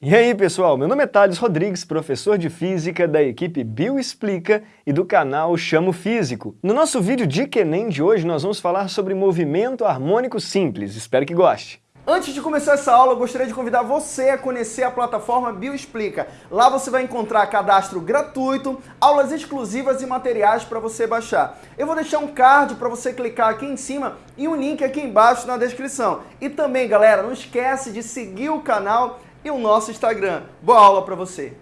E aí pessoal, meu nome é Thales Rodrigues, professor de Física da equipe Bioexplica e do canal Chamo Físico. No nosso vídeo de Enem de hoje nós vamos falar sobre movimento harmônico simples, espero que goste. Antes de começar essa aula, eu gostaria de convidar você a conhecer a plataforma Bioexplica. Lá você vai encontrar cadastro gratuito, aulas exclusivas e materiais para você baixar. Eu vou deixar um card para você clicar aqui em cima e um link aqui embaixo na descrição. E também, galera, não esquece de seguir o canal e o nosso Instagram. Boa aula para você!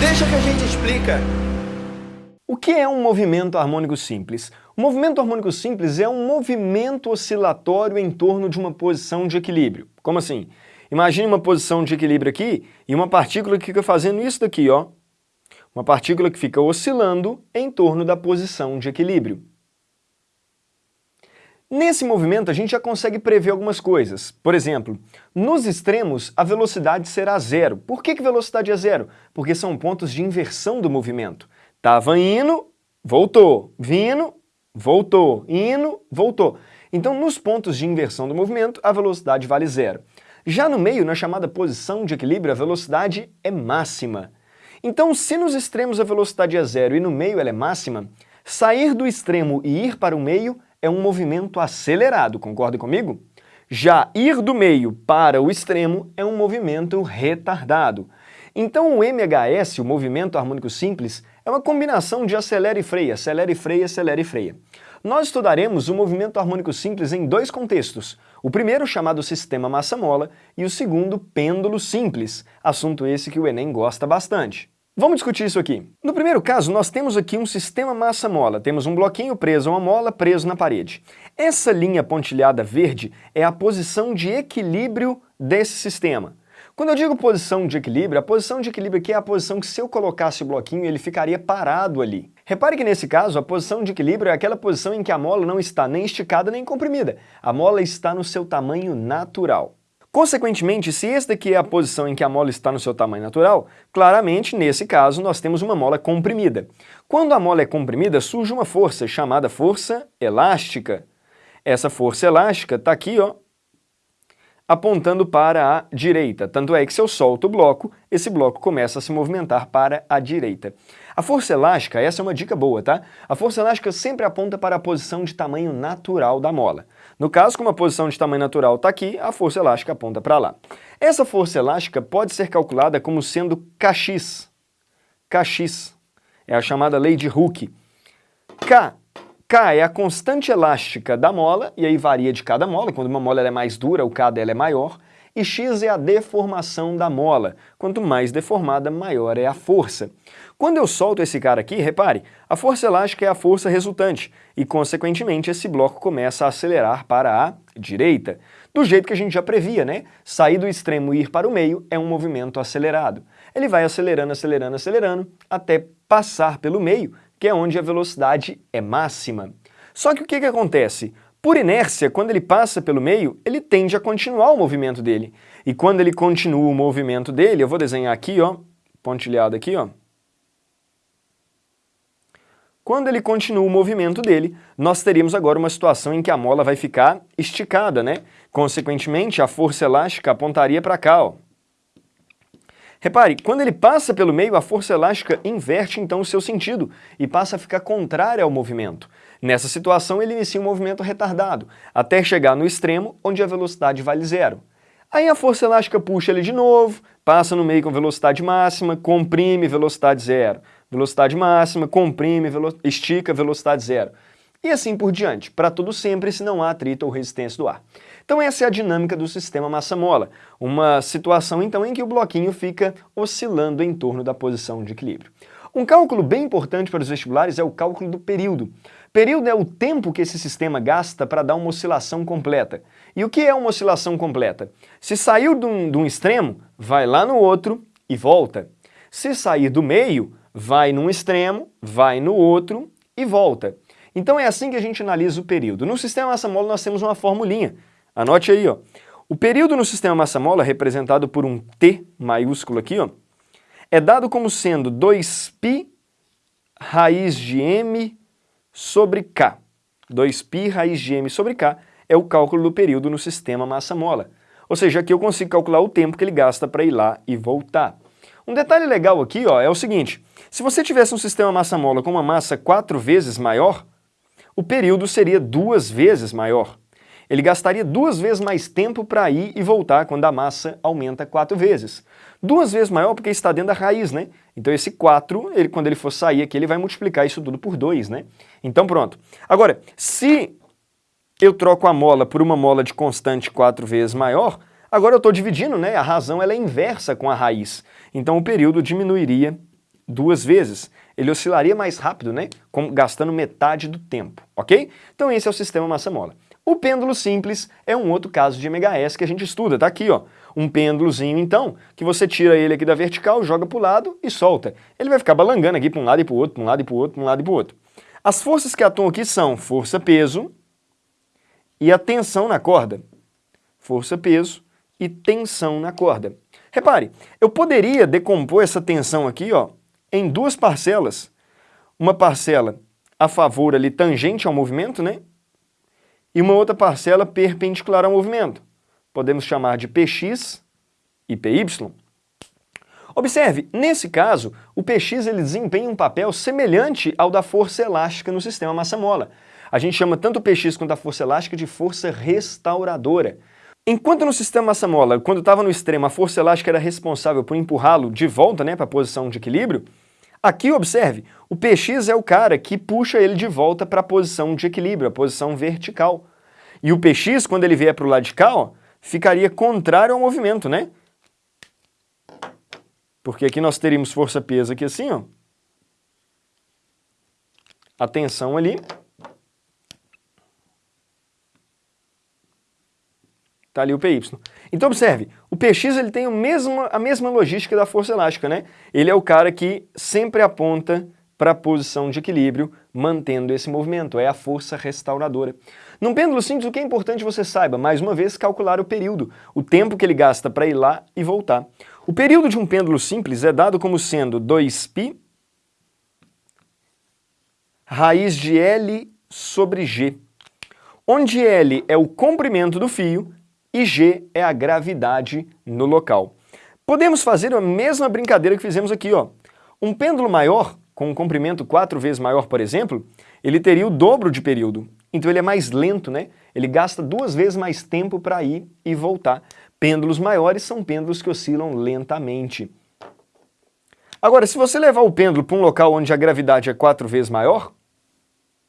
Deixa que a gente explica. O que é um movimento harmônico simples? O movimento harmônico simples é um movimento oscilatório em torno de uma posição de equilíbrio. Como assim? Imagine uma posição de equilíbrio aqui e uma partícula que fica fazendo isso daqui, ó. Uma partícula que fica oscilando em torno da posição de equilíbrio. Nesse movimento, a gente já consegue prever algumas coisas. Por exemplo, nos extremos, a velocidade será zero. Por que, que velocidade é zero? Porque são pontos de inversão do movimento. Tava indo, voltou, vindo, voltou, indo, voltou. Então, nos pontos de inversão do movimento, a velocidade vale zero. Já no meio, na chamada posição de equilíbrio, a velocidade é máxima. Então, se nos extremos a velocidade é zero e no meio ela é máxima, sair do extremo e ir para o meio é um movimento acelerado, concorda comigo? Já ir do meio para o extremo é um movimento retardado. Então o MHS, o movimento harmônico simples, é uma combinação de acelera e freia, acelera e freia, acelera e freia. Nós estudaremos o movimento harmônico simples em dois contextos. O primeiro chamado sistema massa-mola e o segundo pêndulo simples, assunto esse que o Enem gosta bastante. Vamos discutir isso aqui. No primeiro caso, nós temos aqui um sistema massa-mola. Temos um bloquinho preso a uma mola, preso na parede. Essa linha pontilhada verde é a posição de equilíbrio desse sistema. Quando eu digo posição de equilíbrio, a posição de equilíbrio aqui é a posição que se eu colocasse o bloquinho, ele ficaria parado ali. Repare que nesse caso, a posição de equilíbrio é aquela posição em que a mola não está nem esticada nem comprimida. A mola está no seu tamanho natural. Consequentemente, se esta aqui é a posição em que a mola está no seu tamanho natural, claramente, nesse caso, nós temos uma mola comprimida. Quando a mola é comprimida, surge uma força chamada força elástica. Essa força elástica está aqui, ó, apontando para a direita. Tanto é que se eu solto o bloco, esse bloco começa a se movimentar para a direita. A força elástica, essa é uma dica boa, tá? A força elástica sempre aponta para a posição de tamanho natural da mola. No caso, como a posição de tamanho natural está aqui, a força elástica aponta para lá. Essa força elástica pode ser calculada como sendo Kx. Kx é a chamada lei de Hooke. K K é a constante elástica da mola, e aí varia de cada mola, quando uma mola é mais dura, o K dela é maior, e X é a deformação da mola. Quanto mais deformada, maior é a força. Quando eu solto esse cara aqui, repare, a força elástica é a força resultante, e consequentemente esse bloco começa a acelerar para a direita. Do jeito que a gente já previa, né? Sair do extremo e ir para o meio é um movimento acelerado. Ele vai acelerando, acelerando, acelerando, até passar pelo meio, que é onde a velocidade é máxima. Só que o que, que acontece? Por inércia, quando ele passa pelo meio, ele tende a continuar o movimento dele. E quando ele continua o movimento dele, eu vou desenhar aqui, ó, pontilhado aqui, ó. Quando ele continua o movimento dele, nós teríamos agora uma situação em que a mola vai ficar esticada, né? Consequentemente, a força elástica apontaria para cá, ó. Repare, quando ele passa pelo meio, a força elástica inverte então o seu sentido e passa a ficar contrária ao movimento. Nessa situação, ele inicia um movimento retardado, até chegar no extremo, onde a velocidade vale zero. Aí a força elástica puxa ele de novo, passa no meio com velocidade máxima, comprime velocidade zero. Velocidade máxima, comprime, velo estica velocidade zero e assim por diante, para tudo sempre se não há atrito ou resistência do ar. Então essa é a dinâmica do sistema massa-mola, uma situação então em que o bloquinho fica oscilando em torno da posição de equilíbrio. Um cálculo bem importante para os vestibulares é o cálculo do período. Período é o tempo que esse sistema gasta para dar uma oscilação completa. E o que é uma oscilação completa? Se saiu de um, de um extremo, vai lá no outro e volta. Se sair do meio, vai num extremo, vai no outro e volta. Então é assim que a gente analisa o período. No sistema massa-mola nós temos uma formulinha. Anote aí, ó. O período no sistema massa-mola, representado por um T maiúsculo aqui, ó, é dado como sendo 2π raiz de m sobre k. 2π raiz de m sobre k é o cálculo do período no sistema massa-mola. Ou seja, aqui eu consigo calcular o tempo que ele gasta para ir lá e voltar. Um detalhe legal aqui ó, é o seguinte, se você tivesse um sistema massa-mola com uma massa quatro vezes maior, o período seria duas vezes maior. Ele gastaria duas vezes mais tempo para ir e voltar quando a massa aumenta quatro vezes. Duas vezes maior porque está dentro da raiz, né? Então esse 4, ele, quando ele for sair aqui, ele vai multiplicar isso tudo por 2, né? Então pronto. Agora, se eu troco a mola por uma mola de constante quatro vezes maior, agora eu estou dividindo, né? A razão ela é inversa com a raiz. Então o período diminuiria duas vezes. Ele oscilaria mais rápido, né? Como, gastando metade do tempo, ok? Então esse é o sistema massa-mola. O pêndulo simples é um outro caso de MHS que a gente estuda, tá aqui, ó. Um pêndulozinho, então, que você tira ele aqui da vertical, joga para o lado e solta. Ele vai ficar balangando aqui para um lado e para o outro, para um lado e para o outro, para um lado e para o outro. As forças que atuam aqui são força-peso e a tensão na corda. Força-peso e tensão na corda. Repare, eu poderia decompor essa tensão aqui ó, em duas parcelas. Uma parcela a favor ali tangente ao movimento, né? E uma outra parcela perpendicular ao movimento. Podemos chamar de Px e Py. Observe, nesse caso, o Px ele desempenha um papel semelhante ao da força elástica no sistema massa-mola. A gente chama tanto o Px quanto a força elástica de força restauradora. Enquanto no sistema massa-mola, quando estava no extremo, a força elástica era responsável por empurrá-lo de volta né, para a posição de equilíbrio, aqui observe, o Px é o cara que puxa ele de volta para a posição de equilíbrio, a posição vertical. E o Px, quando ele vier para o lado de cá, ó, ficaria contrário ao movimento, né? Porque aqui nós teríamos força-peso aqui assim, ó. A tensão ali, Está ali o PY. Então observe, o PX ele tem a mesma, a mesma logística da força elástica, né? Ele é o cara que sempre aponta para a posição de equilíbrio, mantendo esse movimento, é a força restauradora. Num pêndulo simples, o que é importante você saiba, mais uma vez, calcular o período, o tempo que ele gasta para ir lá e voltar. O período de um pêndulo simples é dado como sendo 2π raiz de L sobre G, onde L é o comprimento do fio e G é a gravidade no local. Podemos fazer a mesma brincadeira que fizemos aqui. Ó. Um pêndulo maior, com um comprimento quatro vezes maior, por exemplo, ele teria o dobro de período. Então ele é mais lento, né? Ele gasta duas vezes mais tempo para ir e voltar. Pêndulos maiores são pêndulos que oscilam lentamente. Agora, se você levar o pêndulo para um local onde a gravidade é quatro vezes maior,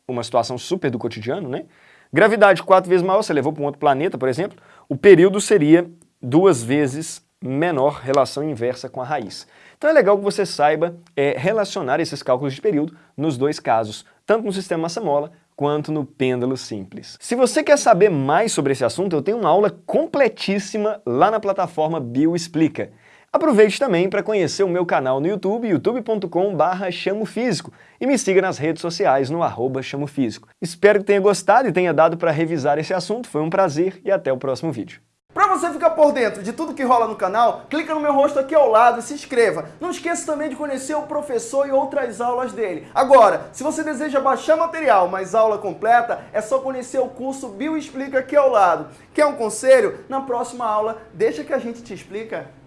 uma situação super do cotidiano, né? Gravidade quatro vezes maior, você levou para um outro planeta, por exemplo, o período seria duas vezes menor, relação inversa com a raiz. Então é legal que você saiba é, relacionar esses cálculos de período nos dois casos, tanto no sistema massa-mola quanto no pêndulo simples. Se você quer saber mais sobre esse assunto, eu tenho uma aula completíssima lá na plataforma Bioexplica. Aproveite também para conhecer o meu canal no YouTube, youtube.com.br chamofísico e me siga nas redes sociais no arroba chamofísico. Espero que tenha gostado e tenha dado para revisar esse assunto, foi um prazer e até o próximo vídeo. Para você ficar por dentro de tudo que rola no canal, clica no meu rosto aqui ao lado e se inscreva. Não esqueça também de conhecer o professor e outras aulas dele. Agora, se você deseja baixar material, mas aula completa, é só conhecer o curso Bioexplica aqui ao lado. Quer um conselho? Na próxima aula, deixa que a gente te explica.